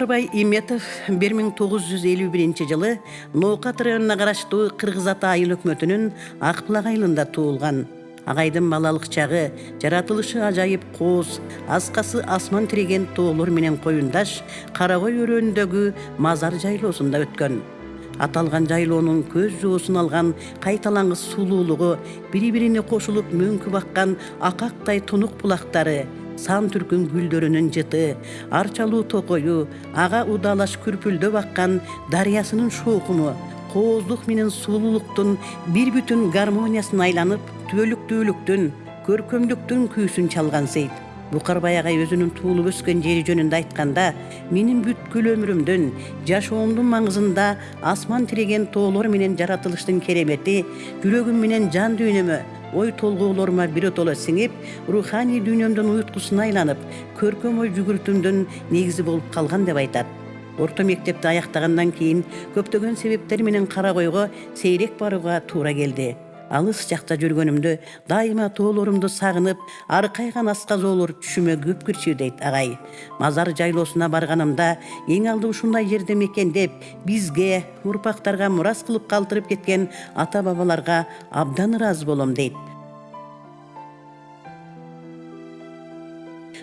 букарбай иметов бир миң тогуз жүз элүү биринчи жылы ноокат районуна караштуу кыргыз ата айыл өкмөтүнүн булак айылында туулган агайдын балалык чагы жаратылышы ажайып кооз аскасы асман тиреген тоолор менен коюндаш кара кой өрөөнүндөгү мазар жайлоосунда өткөн аталган жайлоонун көз жоосун алган кайталаңгыс сулуулугу бири бирине кошулуп мөңкү баккан акактай тунук булактары сан түркүн гүлдөрүнүн жыты арчалуу токою ага удаалаш күрпүлдөп аккан дарыясынын шоокуну кооздук менен сулуулуктун бир бүтүн гармониясына айланып түбөлүктүүлүктүн көркөмдүктүн күүсүн чалган сейт. Букарбай агай өзүнүн туулуп өскөн жери жөнүндө айтканда менин бүткүл өмүрүмдүн жашоомдун маңызында асман тиреген тоолор менен жаратылыштын керемети жүрөгүм менен жан дүйнөмө ой толгоолорума биротоло сиңип руханий дүйнөмдүн уюткусуна айланып көркөм ой жүгүртүүмдүн негизи болуп калган деп айтат орто мектепти аяктагандан кийин көптөгөн себептер менен кара койго сейрек барууга туура келди алыс жакта жүргөнүмдө дайыма тоолорумду сагынып аркайган асказоолор түшүмө көп кирчү дейт агай мазар жайлоосуна барганымда эң алды ушундай жерде мекендеп бизге урпактарга мурас кылып калтырып кеткен ата бабаларга абдан ыраазы болом дейт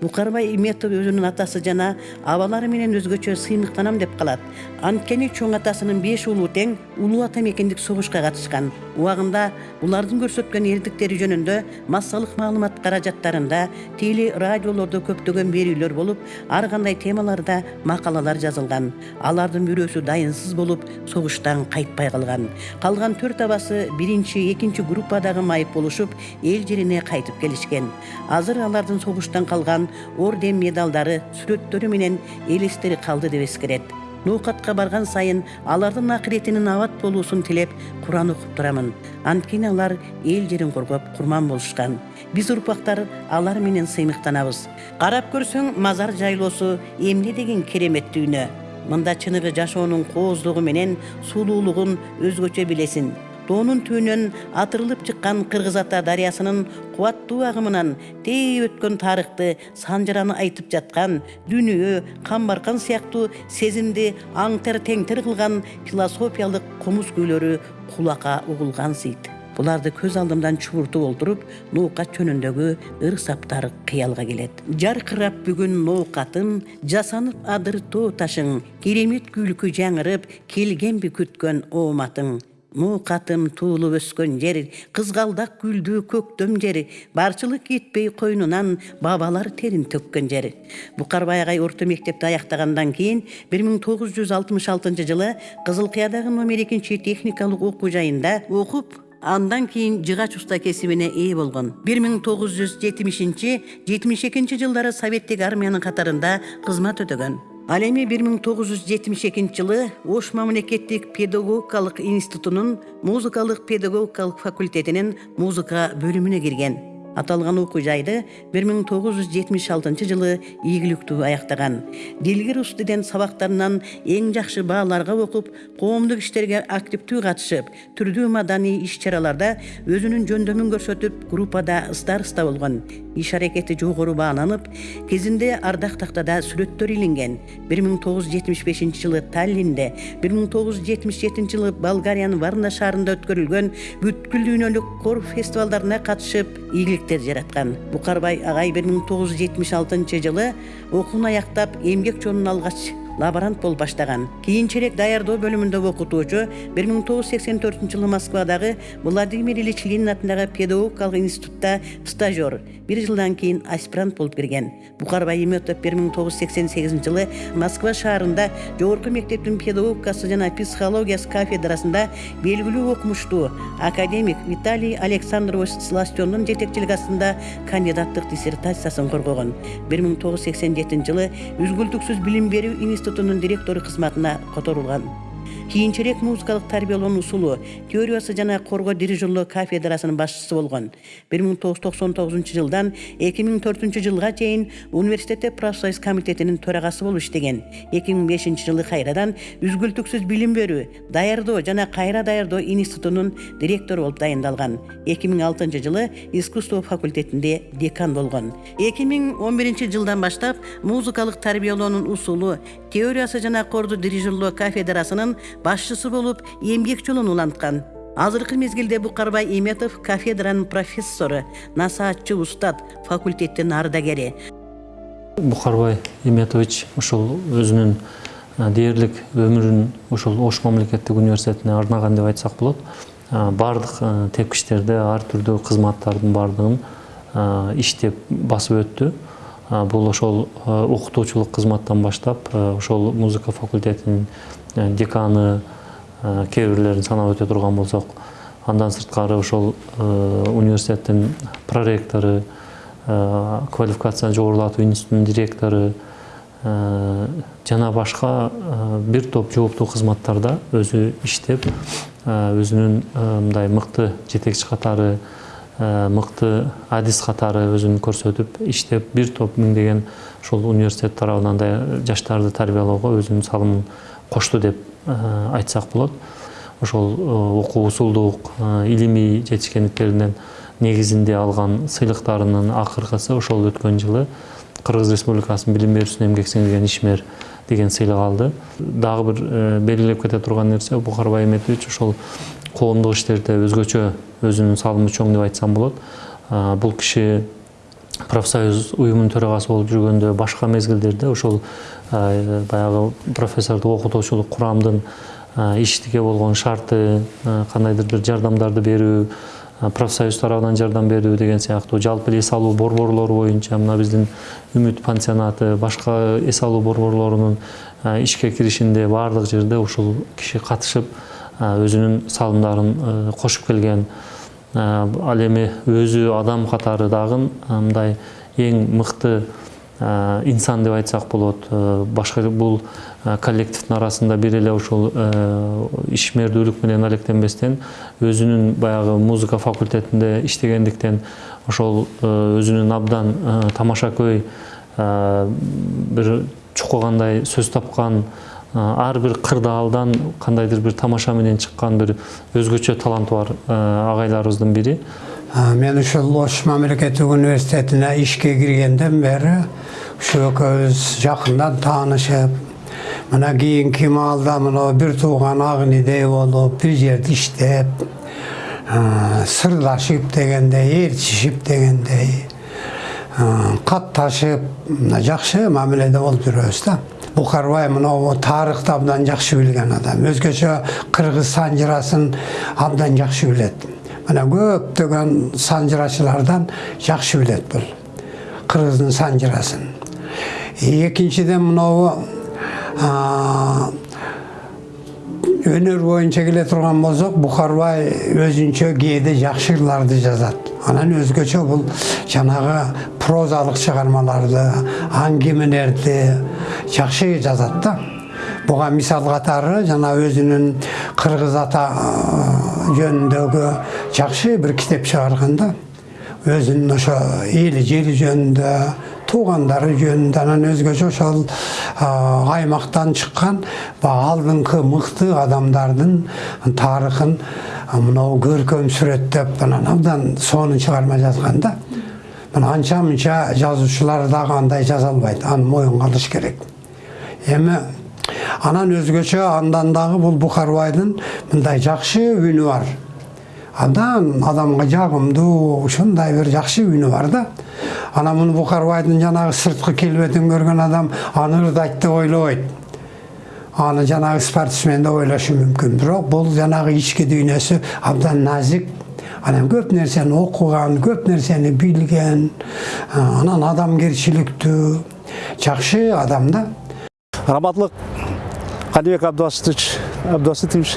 букарбай иметов өзүнүн атасы жана абалары менен өзгөчө сыймыктанам деп калат анткени чоң атасынын беш уулу тең улуу ата мекендик согушка катышкан убагында булардын көрсөткөн эрдиктери жөнүндө массалык маалымат каражаттарында теле радиолордо көптөгөн берүүлөр болуп ар кандай темаларда макалалар жазылган алардын бирөөсү дайынсыз болуп согуштан кайтпай калган калган төрт абасы биринчи экинчи группадагы майып болушуп эл жерине кайтып келишкен азыр алардын согуштан калган орден медалдары сүрөттөрү менен элестери калды деп эскерет ноокатка барган сайын алардын акыретинин абат болуусун тилеп куран окуп турамын анткени алар эл жерин коргоп курман болушкан биз урпактар алар менен сыймыктанабыз карап көрсөң мазар жайлоосу эмне деген керемет дүйнө мында чыныгы жашоонун кооздугу менен сулуулугун өзгөчө билесиң тоонун түбүнөн атырылып чыккан кыргыз ата дарыясынын кубаттуу агымынан тээ өткөн тарыхты санжыраны айтып жаткан дүнүйө камбаркан сыяктуу сезимди аңтер теңтер кылган философиялык комуз күүлөрү кулакка угулгансыйт буларды көз алдымдан чубуртуп олтуруп ноокат жөнүндөгү ыр саптар кыялга келет. Жаркырап бүгүн ноокатым жасанып адыр тоо ташың керемет күлкү жаңырып келгенби күткөн ооматың ноокатым туулуп өскөн жер кызгалдак гүлдүү көктөм жер барчылык кетпей койнунан бабалар терин төккөн жер кийин бир миң тогуз жүз алтымыш алтынчы жылы кызыл кыядагы номер экинчи техникалык окуу жайында окуп андан кийин жыгач уста болгон. Бир миң тогуз жүз жетимишинчи жылдары советтик армиянын катарында кызмат өтөгөн. Ал эми бир миң тогуз жүз жетимиш экинчи жылы ош мамлекеттик педагогикалык институтунун музыкалык педагогикалык факультетинин музыка бөлүмүнө кирген аталган окуу жайды бир миң тогуз жүз жетимиш алтынчы жылы ийгиликтүү аяктаган дилгир тилден сабактарынан эң жакшы бааларга окуп коомдук иштерге активдүү катышып түрдүү маданий иш чараларда өзүнүн жөндөмүн көрсөтүп группада староста болгон иш аракети жогору бааланып кезинде ардак тактада сүрөттөр жетимиш бешинчи жылы таллинде бир миң тогуз жүз жетимиш жетинчи жылы болгариянын варна шаарында өткөрүлгөн бүткүл дүйнөлүк кор фестивалдарына катышып ийгилик миң тогуз жүз жетимиш алтынчы жылы окууну аяктап эмгек жолун алгач лаборант болуп баштаган кийинчерээк даярдоо бөлүмүндө окутуучу бир миң тогуз жүз сексен төртүнчү жылы москвадагы владимир ильич ленин атындагы педагогикалык институтта стажер бир жылдан кийин аспирант болуп кирген букарбай иметов бир миң тогуз жүз сексен сегизинчи жылы москва шаарында жогорку мектептин педагогикасы жана психологиясы кафедрасында белгилүү окумуштуу академик виталий александрович сластендун жетекчилиги астында кандидаттык диссертациясын коргогон бир миң тогуз жүз сексен жетинчи жылы үзгүлтүксүз билим берүү институтунун директору кызматына которулган кийинчерээк музыкалык тарбиялоонун усулу теориясы жана корго дирижерлоо кафедрасынын башчысы болгон бир миң тогуз жүз токсон тогузунчу жылдан эки миң төртүнчү жылга чейин университетте профсоюз комитетинин төрагасы болуп иштеген эки миң бешинчи жылы кайрадан үзгүлтүксүз билим берүү даярдоо жана кайра даярдоо институтунун директору болуп дайындалган эки миң алтынчы жылы искусство факультетинде декан болгон эки миң он биринчи жылдан баштап музыкалык тарбиялоонун усулу теориясы жана корду дирижерлоо кафедрасынын башчысы болуп эмгек жолун уланткан. Азыркы мезгилде букарбай иметов кафедранын профессору насаатчы устат факультеттин ардагери бухарбай иметович ушул өзүнүн дээрлик өмүрүн ушул ош мамлекеттик университетине арнаган деп айтсак болот. Баардык тепкичтерде ар түрдүү кызматтардын баардыгын иштеп басып өттү. Бул ошол окутуучулук кызматтан баштап ошол музыка факультетинин деканы кээ бирлерин санап өтө турган болсок андан сырткары ошол университеттин проректору квалификацияны жогорулатуу институтунун директору жана башка бир топ жооптуу кызматтарда өзү иштеп өзүнүн мындай мыкты жетекчи катары мыкты адис катары өзүн көрсөтүп иштеп бир топ миңдеген ушул университет тарабынан жаштарды тарбиялоого өзүнүн салымын кошту деп айтсак болот ошол окуу усулдук илимий жетишкендиктеринин негизинде алган сыйлыктарынын акыркысы ошол өткөн жылы кыргыз республикасынын билим берүүсүнө эмгек сиңирген ишмер деген сыйлык алды. Дагы бир белгилеп кете турган нерсе бухарбай эметович ошол коомдук иштерде өзгөчө өзүнүн салымы чоң деп айтсам болот бул киши профсоюз уюмунун төрагасы болуп жүргөндө башка мезгилдерде ошол баягы профессордук окутуучулук курамдын иштикке болгон шарты кандайдыр бир жардамдарды берүү профсоюз тарабынан жардам берүү деген сыяктуу жалпы эле эс алуу борборлору боюнча мына биздин үмүт пансионаты башка эс алуу борборлорунун ишке киришинде баардык жерде ушул киши катышып өзүнүн салымдарын кошуп келген ал эми өзү адам катары дагы мындай эң мыкты инсан деп айтсак болот. Башка бул коллективдин арасында бир эле ушул ишмердүүлүк менен алектенбестен өзүнүн баягы музыка факультетинде иштегендиктен ошол өзүнүн абдан тамашакөй бир чукугандай сөз тапкан кырдаалдан кандайдыр бир тамаша менен чыккан бир өзгөчө таланты бар агайларыбыздын бири. Мен ушул ош мамлекеттик университетине ишке киргенден бери ушу экөөбүз жакындан таанышып мына кийинки маалда мына бир тууган ак инидей болуп бир жерде иштеп сырдашып дегендей ээрчишип дегендей катташып жакшы мамиледе болуп жүрөбүз да. Букарбай мынау тарыхты абдан жакшы билген адам. Өзгөчө кыргыз санжырасын абдан жакшы билет мына көптөгөн санжырачылардан жакшы билет бул кыргыздын санжырасын. Экинчиден мынау өнөр боюнча келе турган болсок бухарбай өзүнчө кээде жакшы ырларды жазат анан өзгөчө бул жанагы прозалык чыгармаларды аңгемелерди жакшы жазат да. Буга мисал катары жана өзүнүн кыргыз ата жөнүндөгү жакшы бир китеп чыгарган да. Өзүнүн ошо эли жери жөнүндө туугандары жөнүндө анан өзгөчө ошол аймактан чыккан баягы алдыңкы мыкты адамдардын тарыхын мынау көркөм сүрөттөп анан абдан сонун чыгарма жазган да. Мына анча мынча жазуучулар дагы андай жаза албайт аны моюнга алыш керек. Эми анан өзгөчө андан дагы бул бухарбайдын мындай жакшы үнү бар. Абдан адамга жагымдуу ушундай бир жакшы үнү бар да. Анан муну бухарбайдын жанагы сырткы келбетин көргөн адам аны ырдайт деп ойлобойт аны жанагы спортсмен деп ойлошу мүмкүн бирок бул жанагы ички дүйнөсү абдан назик анан көп нерсени окуган көп нерсени билген анан адамгерчиликтүү жакшы адам да рахматлык калибек абдыбасытович абдыбасытович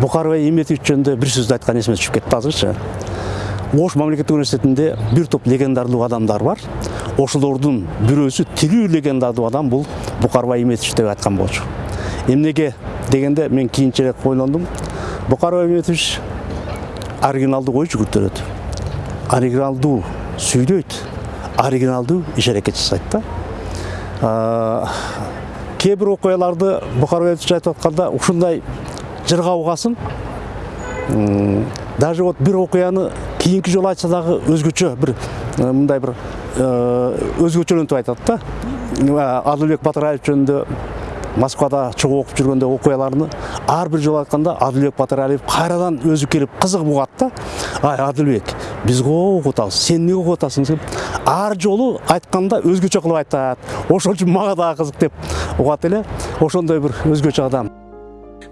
бухарбай иметович жөнүндө бир сөздү айткан эсиме түшүп кетти азырчы ош мамлекеттик университетинде бир топ легендарлуу адамдар бар ошолордун бирөөсү тилүү легендарлуу адам бул бухарбай иметович деп айткан болчу эмнеге дегенде мен кийинчерээк ойлондум букарбай иметович оригиналдуу ой жүгүртөрөт оригиналдуу сүйлөйт оригиналдуу иш аракет жасайт да. Кээ бир окуяларды букарбай айтып атканда ушундай жырга угасың М, даже вот бир окуяны кийинки жолу айтса дагы өзгөчө бир мындай бир өзгөчөлөнтүп айтат да. Адылбек батыраев жөнүндө москвада окуп жүргөндө окуяларны ар бир жолу айтканда адылбек батыралиев кайрадан өзү келип кызыгып угат да ай адылбек биз окуп атабыз сен эмне окуп атасың деп ар жолу айтканда өзгөчө кылып айтат ошол үчүн мага дагы кызык деп. Угат эле ошондой бир өзгөчө адам.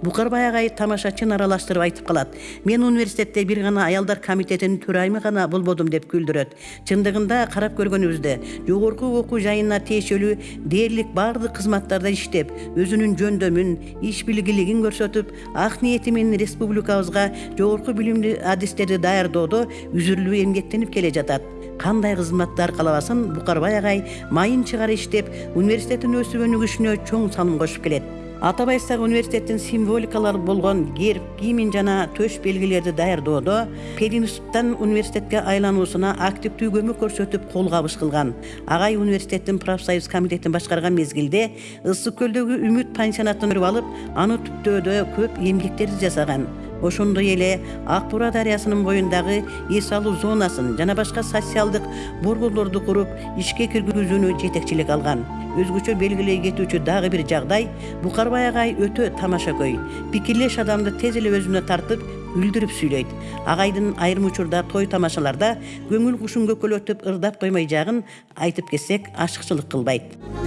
Букарбай агай тамашачын аралаштырып айтып калат. Мен университетте бир гана аялдар комитетинин төрайымы гана болбодум деп күлдүрөт. Чындыгында карап көргөнүбүздө жогорку окуу жайына тиешелүү дээрлик баардык кызматтарда иштеп өзүнүн жөндөмүн иш билгилигин көрсөтүп ак ниети менен республикабызга жогорку билимдүү адистерди даярдоодо үзүрлүү эмгектенип келе жатат. Кандай кызматтар каалабасын букарбай агай майын чыгара иштеп университеттин өсүп өнүгүшүнө чоң салым кошуп келет. Атабайстагы университеттин символикалары болгон герб гимн жана төш белгилерди даярдоодо пединституттан университетке айлануусуна активдүү көмөк көрсөтүп кол кабыш кылган. Агай университеттин профсоюз комитетин башкарган мезгилде ысык көлдөгү үмүт пансионатын көрүп алып аны түптөөдө көп эмгектерди жасаган. Ошондой эле ак бура дарыясынын боюндагы эс алуу зонасын жана башка социалдык борборлорду куруп ишке киргизүүнү жетекчилик алган өзгөчө белгилей кетүүчү дагы бир жагдай букарбай агай өтө тамашакөй пикирлеш адамды тез эле өзүнө тартып күлдүрүп сүйлөйт агайдын айрым учурда той тамашаларда көңүл кушун көкөлөтүп ырдап коймой жагын айтып кетсек ашыкчылык кылбайт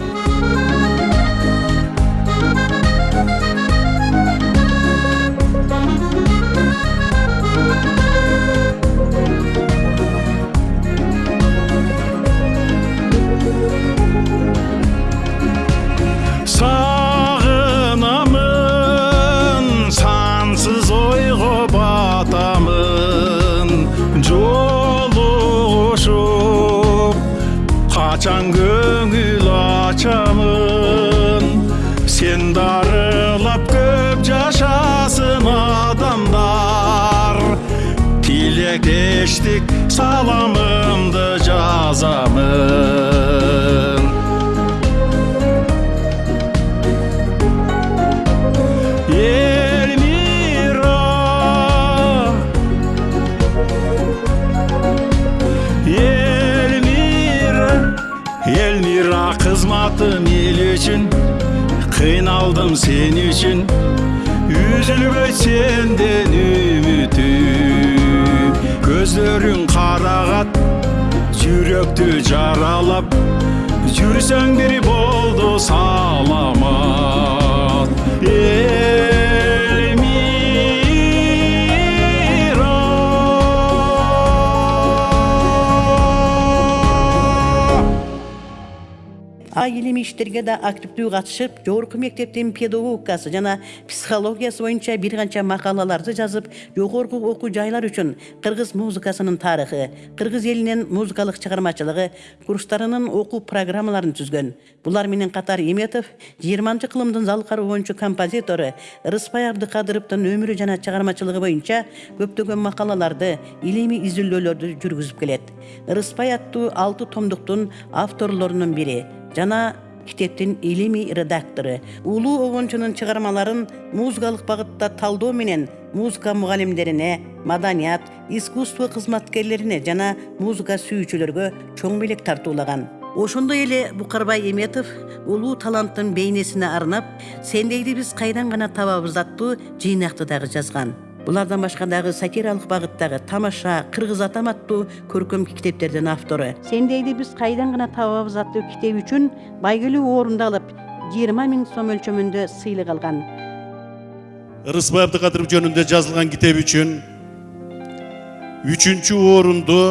geçtik Salamımdı cazamın Elmira Elmira Elmira kızmadım el için Kınaldım sen için. Üzülme senden ümit көздөрүң карагат жүрөктү жаралап жүрсөң бир болду саламат а илимий иштерге да активдүү катышып жогорку мектептин педагогикасы жана психологиясы боюнча бир канча макалаларды жазып жогорку окуу жайлар үчүн кыргыз музыкасынын тарыхы кыргыз элинин музыкалык чыгармачылыгы курстарынын окуу программаларын түзгөн булар менен катар эметов жыйырманчы кылымдын залкары оончу композитору ырыспай абдыкадыровдун өмүрү жана чыгармачылыгы боюнча көптөгөн макалаларды илимий изилдөөлөрдү жүргүзүп келет ырыспай аттуу алты томдуктун авторлорунун бири жана китептин илимий редактору. Улуу обончунун чыгармаларын музыкалык багытта талдоо менен музыка мугалимдерине маданият искусство кызматкерлерине жана музыка сүйүүчүлөргө чоң белек тартуулаган. Ошондой эле букарбай эметов улуу таланттын бейнесине арнап сендейди биз кайдан гана табабыз аттуу жыйнакты дагы жазган. Булардан башка дагы сатиралык багыттагы тамаша кыргыз атам аттуу көркөм китептердин автору сендейди биз кайдан гана табабыз аттуу китеби үчүн байгелүү орунду алып жыйырма миң сом өлчөмүндө сыйлык алган ырысбай абдыкадыров жөнүндө жазылган китеп үчүн үчүнчү орунду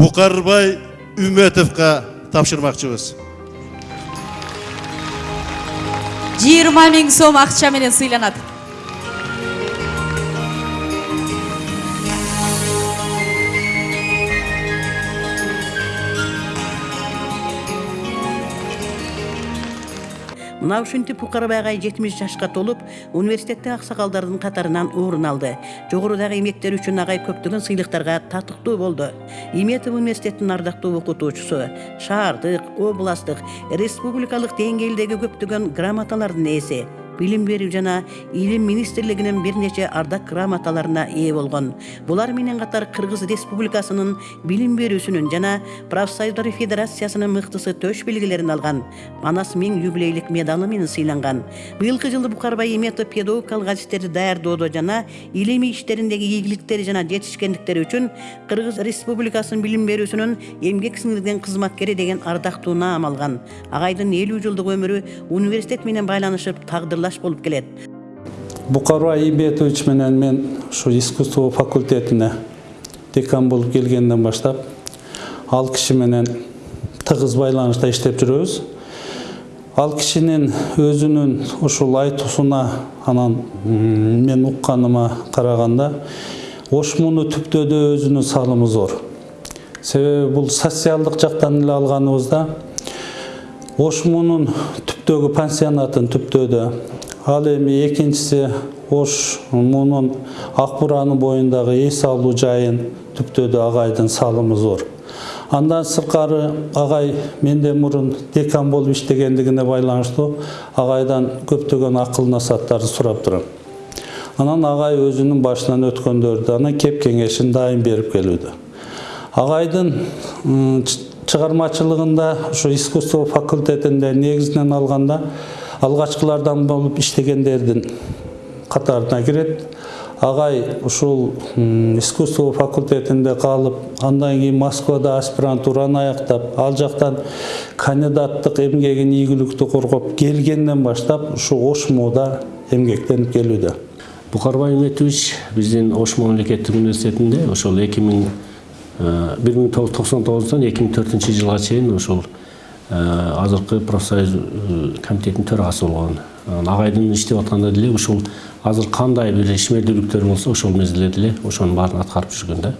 букарбай үмөтовго тапшырмакчыбыз жыйырма миң сом акча менен сыйланат мына ушинтип букарбай агай жетимиш жашка толуп университетте аксакалдардын катарынан орун алды. Жогорудагы эмгектери үчүн агай көптөгөн сыйлыктарга татыктуу болду иметов университетинин ардактуу окутуучусу шаардык областтык республикалык деңгээлдеги көптөгөн грамоталардын ээси билим берүү жана илим министрлигинин бир нече ардак грамоталарына ээ болгон булар менен катар кыргыз республикасынын билим берүүсүнүн жана профсоюздар федерациясынын мыктысы төш белгилерин алган манас миң юбилейлик медалы менен сыйланган быйылкы жылы букарбай иметов педагогикалык адистерди даярдоодо жана илимий иштериндеги ийгиликтери жана жетишкендиктери үчүн кыргыз республикасынын билим берүүсүнүн эмгек сиңирген кызматкери деген ардактуу наам алган агайдын элүү жылдык өмүрү университет менен байланышып тагдырлаш болуп келет букарбай имбетович менен мен ушу искусство факультетине декан болуп келгенден баштап ал киши менен тыгыз байланышта иштеп жүрөбүз ал кишинин өзүнүн ушул айтуусуна анан мен укканыма караганда ошмуну түптөөдө өзүнүн салымы зор себеби бул социалдык жактан эле алганыбызда ошмунун түптөгү пансионатын түптөөдө ал эми экинчиси ош мунун ак буранын боюндагы эс алуу жайын түптөөдө агайдын салымы зор. Андан сыркары агай менден мурун декан болуп иштегендигине байланыштуу агайдан көптөгөн акыл насааттарды сурап турам анан агай өзүнүн башынан өткөндөрдү анан кеп кеңешин дайым берип келүүдө агайдын чыгармачылыгында ушу искусство факультетинде негизинен алганда алгачкылардан болуп иштегендердин катарына кирет агай ушул искусство факультетинде калып андан кийин москвада аспирантураны аяктап ал жактан кандидаттык эмгегин ийгиликтүү коргоп келгенден баштап ушу ошмуда эмгектенип келүүдө букарбай иметович биздин ош мамлекеттик университетинде ошол эки миң бир миң тогуз жүз токсон тогуздан эки миң төртүнчү жылга чейин ошол азыркы профсоюз комитетинин төрагасы болгон Анан агайдын иштеп атканда деле ушул азыр кандай бир ишмердүүлүктөр болсо ошол мезгилде деле ошонун баарын аткарып жүргөн да.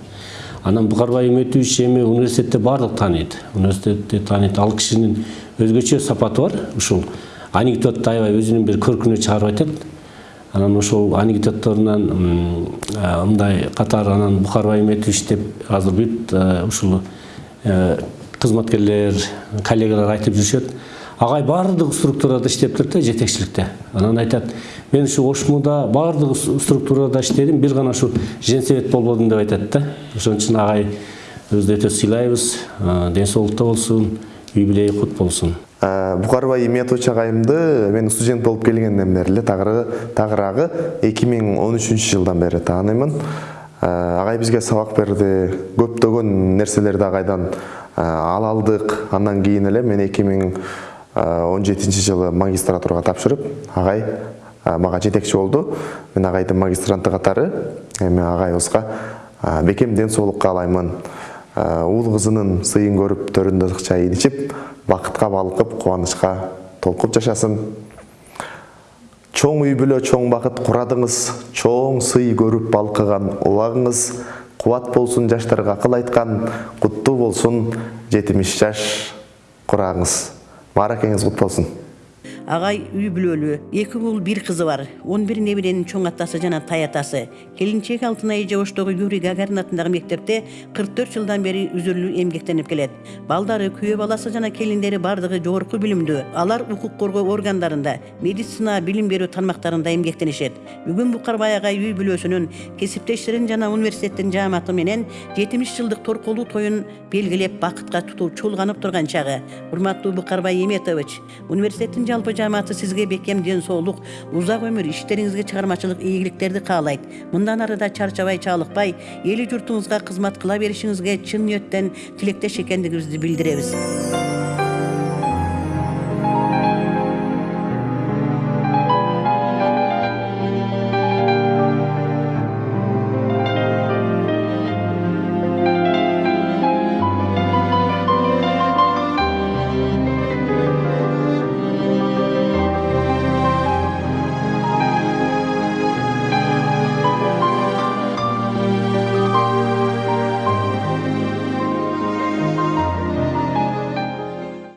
Анан букарбай иметович эми университетте баардык тааныйт университетте тааныйт ал кишинин өзгөчө сапаты бар. Ушул анекдотто аябай өзүнүн бир көркүнө чыгарып айтат анан ошол анекдотторунан мындай катар анан букарбай иметович деп азыр бүт э, ушул кызматкерлер коллегалар айтып жүрүшөт агай баардык структурада иштеп турат да жетекчиликте анан айтат мен ушу ошмуда баардык с- структурада иштедим бир гана ушу женсовет болбодум деп айтат да ошон үчүн агай өтө сыйлайбыз ден соолукта болсун юбилейи кут болсун букарбай иметович агайымды мен студент болуп келгенден бери эле тагыраагы эки миң он үчүнчү жылдан бери тааныймын агай бизге сабак берди. Көптөгөн нерселерди агайдан ә, ала алдык. Андан кийин эле мен эки миң он жетинчи жылы магистратурага тапшырып агай ә, мага жетекчи болду. Мен агайдын магистранты катары эми агайыбызга бекем ден соолук каалаймын уул кызынын сыйын көрүп төрүндө ысык чайын ичип бакытка балкып кубанычка толкуп жашасын. Чоң үй бүлө чоң бакыт курадыңыз. Чоң сый көрүп балкыган убагыңыз кубат болсун жаштарга акыл айткан куттуу болсун жетимиш жаш курагыңыз мааракеңиз кут болсун агай үй бүлөлүү эки уул бир кызы бар. Он бир неберенин чоң атасы жана тай атасы. Келинчеги алтынай эже оштогу юрий гагарин атындагы мектепте кырк төрт жылдан бери үзүлүү эмгектенип келет балдары күйөө баласы жана келиндери баардыгы жогорку билимдүү алар укук коргоо органдарында медицина билим берүү тармактарында эмгектенишет бүгүн букарбай агай үй бүлөсүнүн кесиптештерин жана университеттин жааматы менен жетимиш жылдык торколуу тоюн белгилеп бакытка тутуу чолганып турган чагы урматтуу букарбай эметович университеттин жалпы жааматы сизге бекем ден соолук узак өмүр иштериңизге чыгармачылык ийгиликтерди каалайт мындан ары да чарчабай чалыкпай эли журтуңузга кызмат кыла беришиңизге чын ниеттен тилектеш экендигибизди билдиребиз